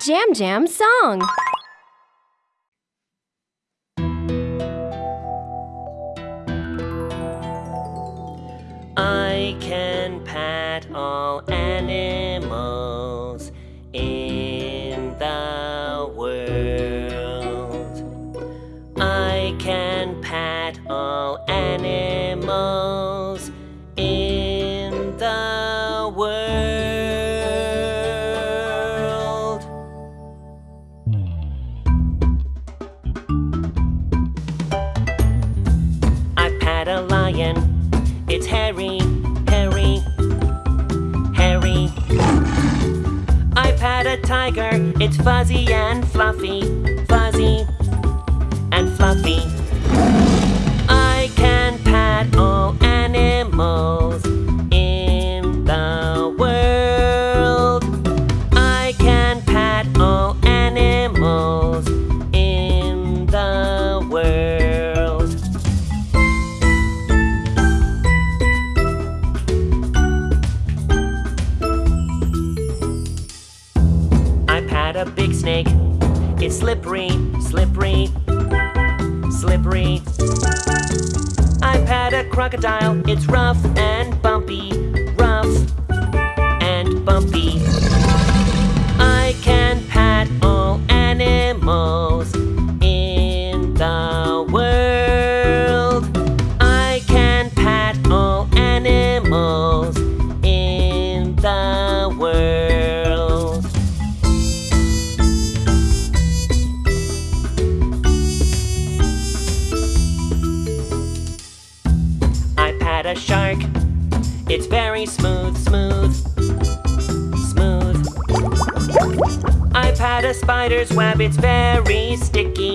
Jam Jam song. I can I pat a lion. It's hairy, hairy, hairy. I pat a tiger. It's Fuzzy and Fluffy, Pat a big snake. It's slippery, slippery, slippery. I pat a crocodile. It's rough and I pat a shark. It's very smooth, smooth, smooth. I pat a spider's web. It's very sticky,